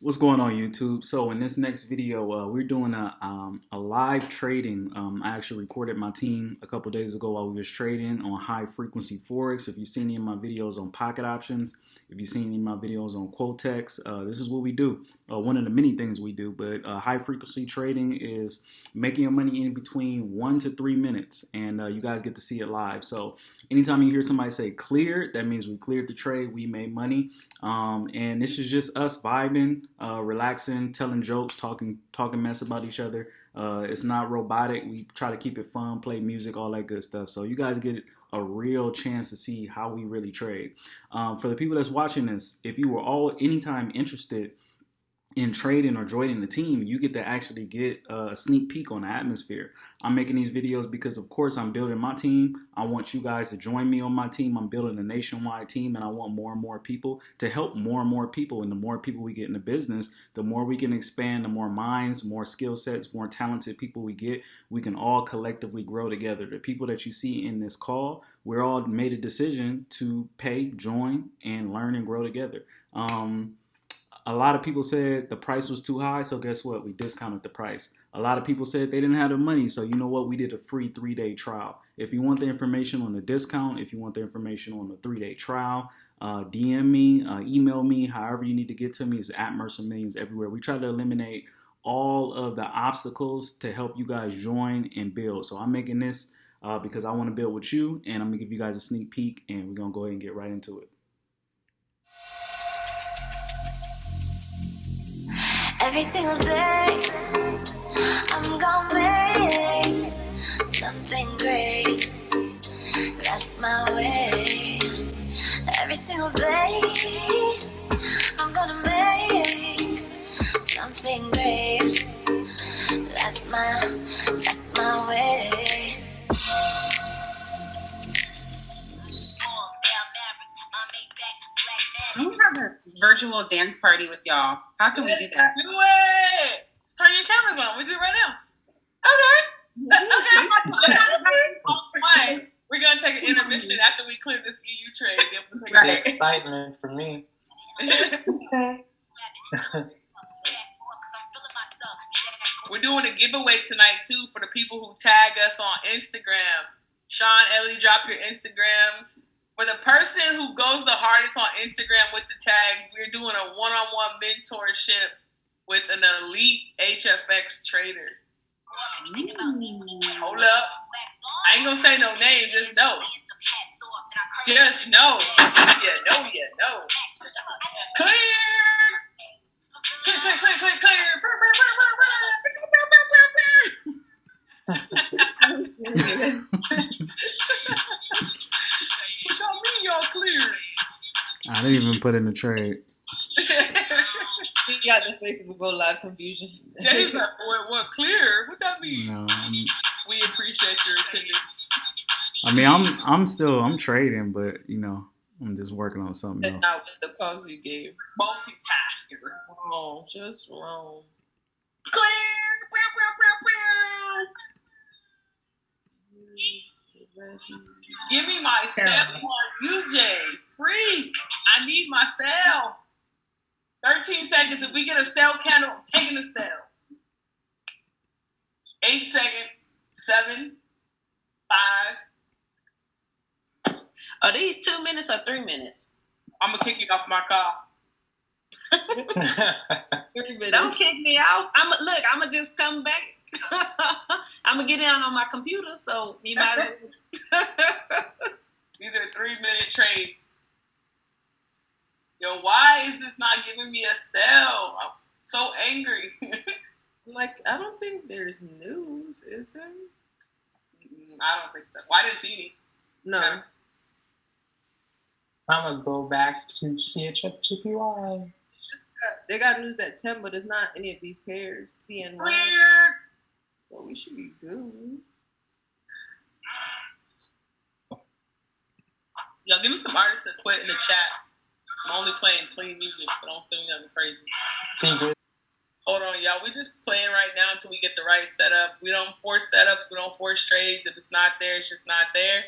What's going on YouTube? So in this next video, uh, we're doing a, um, a live trading. Um, I actually recorded my team a couple days ago while we was trading on high frequency Forex. If you've seen any of my videos on pocket options, if you've seen any of my videos on Quotex, uh, this is what we do. Uh, one of the many things we do, but uh, high frequency trading is making your money in between one to three minutes, and uh, you guys get to see it live. So anytime you hear somebody say cleared, that means we cleared the trade, we made money. Um, and this is just us vibing, uh, relaxing, telling jokes, talking, talking mess about each other. Uh, it's not robotic. We try to keep it fun, play music, all that good stuff. So you guys get a real chance to see how we really trade. Um, for the people that's watching this, if you were all anytime interested in trading or joining the team, you get to actually get a sneak peek on the atmosphere. I'm making these videos because, of course, I'm building my team. I want you guys to join me on my team. I'm building a nationwide team, and I want more and more people to help more and more people. And the more people we get in the business, the more we can expand, the more minds, more skill sets, more talented people we get, we can all collectively grow together. The people that you see in this call, we're all made a decision to pay, join, and learn and grow together. Um, a lot of people said the price was too high, so guess what? We discounted the price. A lot of people said they didn't have the money, so you know what? We did a free three day trial. If you want the information on the discount, if you want the information on the three day trial, uh, DM me, uh, email me, however you need to get to me is at Mercer Millions everywhere. We try to eliminate all of the obstacles to help you guys join and build. So I'm making this uh, because I want to build with you, and I'm gonna give you guys a sneak peek, and we're gonna go ahead and get right into it. Every single day, I'm gonna make something great. That's my way. Every single day, I'm gonna make something great. That's my, that's my way. Virtual dance party with y'all. How can we do that? Do it. Turn your cameras on. We do it right now. Okay. okay. We're gonna take an intermission after we clear this EU trade. We'll Right. break. excitement for me. Okay. We're doing a giveaway tonight too for the people who tag us on Instagram. Sean, Ellie, drop your Instagrams. For the person who goes the hardest on Instagram with the tags, we're doing a one-on-one mentorship with an elite HFX trader. Mm. Hold up. I ain't gonna say no name, just know. Just know. Yeah, know, yeah, know. I didn't even put in the trade. He got the face of a go live confusion. Jay's like, what, what clear? What that mean? You know, I'm, We appreciate your attendance. I mean, I'm I'm still I'm trading, but you know, I'm just working on something That's else. not what the calls you gave. Multitasker. Wrong, just wrong. Clear! Give me my step one, UJ. Freeze. I need my sell. 13 seconds. If we get a sell candle, I'm taking the sell. Eight seconds. Seven. Five. Are these two minutes or three minutes? I'm gonna kick you off my car. Three minutes. Don't kick me out. I'm look. I'm gonna just come back. I'm gonna get in on my computer, so you might. These are three minute trades. Yo, why is this not giving me a sell? I'm so angry. Like, I don't think there's news, is there? Mm, I don't think so. Why didn't see any? No. Yeah. I'm gonna go back to CHFJPY. Just got, they got news at 10, but it's not any of these pairs. CNY. Clear. So we should be good. Yo, give me some artists to quit in the chat. I'm only playing clean music, so don't send me nothing crazy. Fingers. Hold on, y'all. We're just playing right now until we get the right setup. We don't force setups. We don't force trades. If it's not there, it's just not there.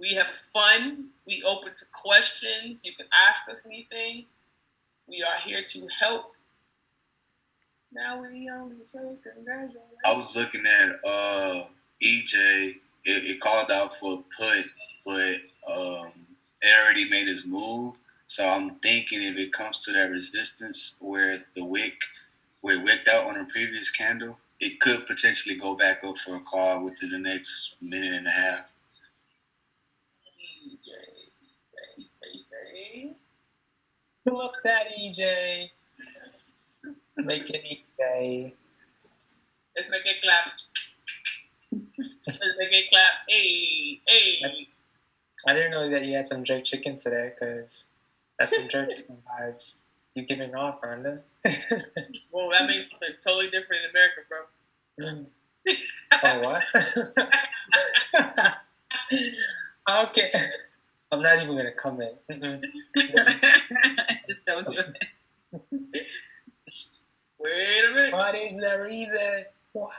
We have fun. We open to questions. You can ask us anything. We are here to help. Now we only say congratulations. I was looking at uh EJ. It, it called out for a put, but um, it already made his move. So I'm thinking if it comes to that resistance where the wick, where it wicked out on a previous candle, it could potentially go back up for a call within the next minute and a half. EJ, baby. Pull up that EJ. Make it EJ. Let's make it clap. Let's make it clap. Hey, hey. I didn't know that you had some jerk chicken today, because that's some jerk vibes. you're giving off, Rhonda? Well, that means something totally different in America, bro. Mm. oh, what? okay. I'm not even going to comment. Just don't do it. Wait a minute. What is the reason? What?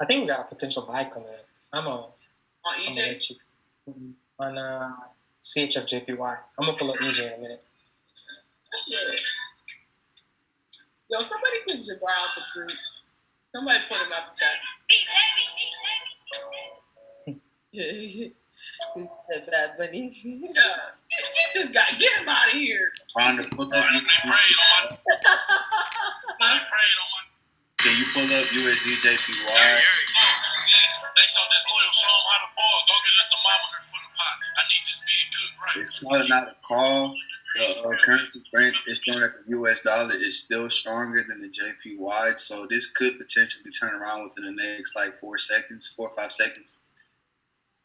I think we got a potential buy coming. I'm on. On I'm gonna EJ? on uh, CHFJPY. I'm gonna pull up EJ in a minute. That's good. Yo, somebody put Jabbar out the group. Somebody put him out the chat. the bad bunny. Yeah. Get, get this guy. Get him out of here. Trying to pull up. They on my. They on my. Can you pull up Hey, USDJPY? hey, They so disloyal, show them how to ball. Go get a thermometer for the pot. I need this big cook right. It's calling out a call. The uh, currency strength is showing that the U.S. dollar is still stronger than the JPY, so this could potentially turn around within the next like four seconds, four or five seconds,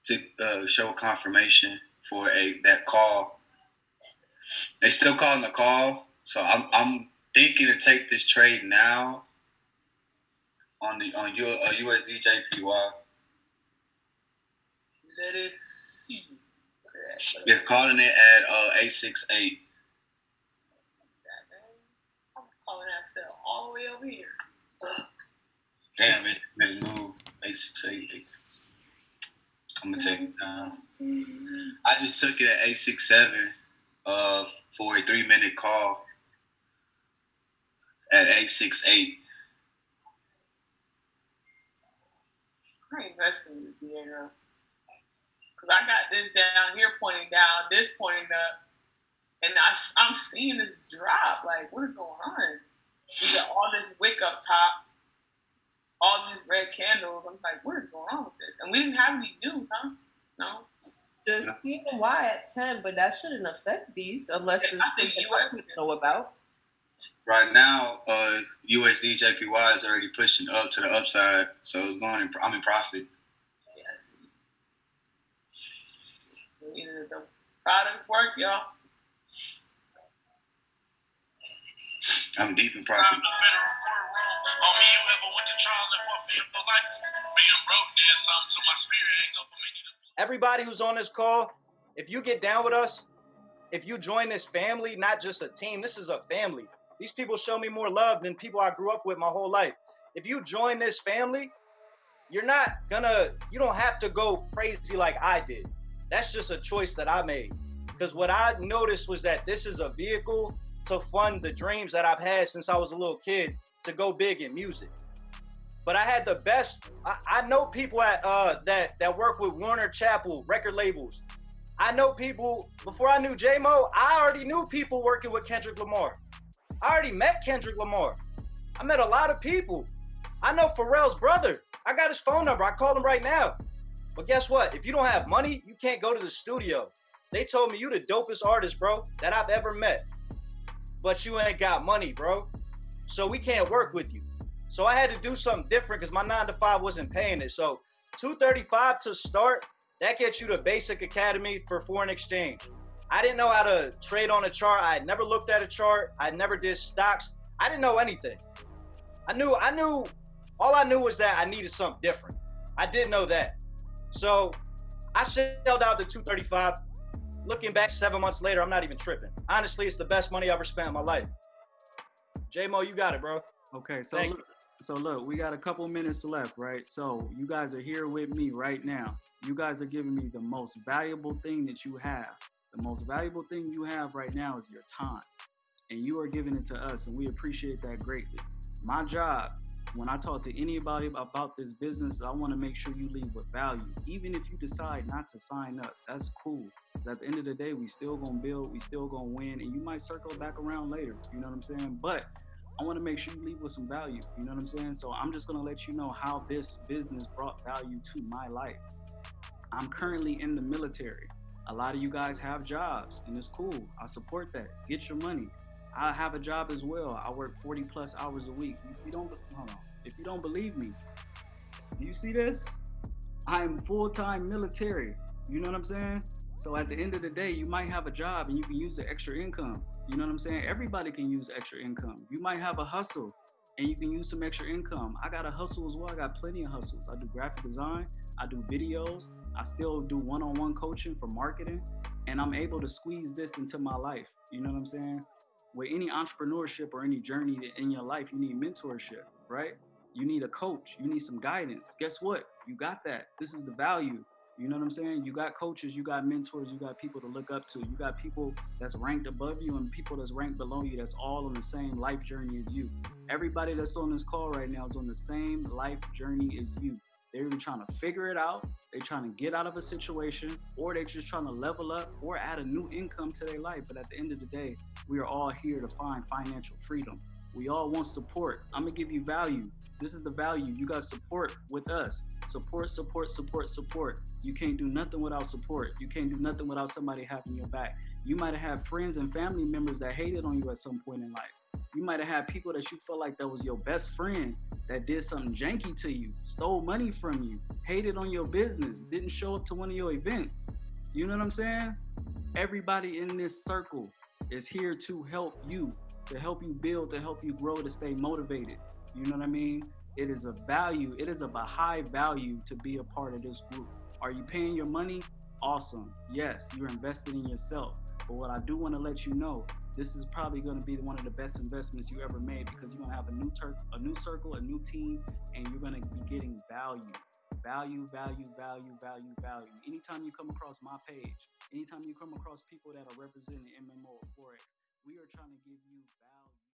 to uh, show confirmation for a that call. They still calling the call, so I'm I'm thinking to take this trade now on the on your uh, USD JPY. Let it see. It's calling it at uh, eight six eight. I'm calling that sell all the way over here. Damn it, made a move. Eight six eight eight. I'm gonna take it down. I just took it at eight six seven uh for a three minute call at eight six eight. I ain't investing in this Diego. Because uh, I got this down here pointing down, this pointing up. And I, I'm seeing this drop. Like, what is going on? We got all this wick up top, all these red candles. I'm like, what is going on with this? And we didn't have any news, huh? No. Just CNY at 10, but that shouldn't affect these unless Yeah, it's something US we know about. Right now, uh USD JPY is already pushing up to the upside, so it's going in I'm in profit. Yes. Either the products work, y'all. I'm deep in profit. the federal you ever went to trial and fought your life? Being broke did something to my spirit. Ain't so many to everybody who's on this call, if you get down with us, if you join this family, not just a team, this is a family. These people show me more love than people I grew up with my whole life. If you join this family, you're not gonna, you don't have to go crazy like I did. That's just a choice that I made. Because what I noticed was that this is a vehicle to fund the dreams that I've had since I was a little kid to go big in music. But I had the best. I, I know people at uh, that that work with Warner Chappell record labels. I know people before I knew J Mo. I already knew people working with Kendrick Lamar. I already met Kendrick Lamar. I met a lot of people. I know Pharrell's brother. I got his phone number. I called him right now. But guess what? If you don't have money, you can't go to the studio. They told me you the dopest artist, bro, that I've ever met. But you ain't got money, bro. So we can't work with you. So I had to do something different because my nine to five wasn't paying it. So 235 to start, that gets you to basic academy for foreign exchange. I didn't know how to trade on a chart. I had never looked at a chart. I never did stocks. I didn't know anything. I knew, I knew, all I knew was that I needed something different. I did know that. So I shelled out the 235. Looking back seven months later, I'm not even tripping. Honestly, it's the best money I ever spent in my life. J-Mo, you got it, bro. Okay, so Thank look, so look, we got a couple minutes left, right? So you guys are here with me right now. You guys are giving me the most valuable thing that you have. The most valuable thing you have right now is your time. And you are giving it to us, and we appreciate that greatly. My job, when I talk to anybody about this business, I want to make sure you leave with value. Even if you decide not to sign up, that's cool. At the end of the day, we still gonna build, we still gonna win, and you might circle back around later. You know what I'm saying? But I want to make sure you leave with some value. You know what I'm saying? So I'm just gonna let you know how this business brought value to my life. I'm currently in the military. A lot of you guys have jobs, and it's cool. I support that. Get your money. I have a job as well. I work 40 plus hours a week. If you don't, hold on. If you don't believe me, do you see this? I am full-time military. You know what I'm saying? So at the end of the day, you might have a job and you can use the extra income. You know what I'm saying? Everybody can use extra income. You might have a hustle and you can use some extra income. I got a hustle as well. I got plenty of hustles. I do graphic design, I do videos, I still do one on one coaching for marketing, and I'm able to squeeze this into my life. You know what I'm saying? With any entrepreneurship or any journey in your life, you need mentorship, right? You need a coach, you need some guidance. Guess what? You got that. This is the value. You know what I'm saying? You got coaches, you got mentors, you got people to look up to. You got people that's ranked above you and people that's ranked below you that's all on the same life journey as you. Everybody that's on this call right now is on the same life journey as you. They're even trying to figure it out. They're trying to get out of a situation, or they're just trying to level up or add a new income to their life. But at the end of the day, we are all here to find financial freedom. We all want support. I'm gonna give you value. This is the value. You got support with us. Support, support, support, support. You can't do nothing without support. You can't do nothing without somebody having your back. You might have had friends and family members that hated on you at some point in life. You might have had people that you felt like that was your best friend that did something janky to you, stole money from you, hated on your business, didn't show up to one of your events. You know what I'm saying? Everybody in this circle is here to help you to help you build, to help you grow, to stay motivated. You know what I mean? It is a value, it is of a high value to be a part of this group. Are you paying your money? Awesome. Yes, you're invested in yourself. But what I do want to let you know, this is probably going to be one of the best investments you ever made because you're going to have a new tur- a new circle, a new team, and you're going to be getting value. Value, value, value, value, value. Anytime you come across my page, anytime you come across people that are representing MMO or Forex, we are trying to give you value.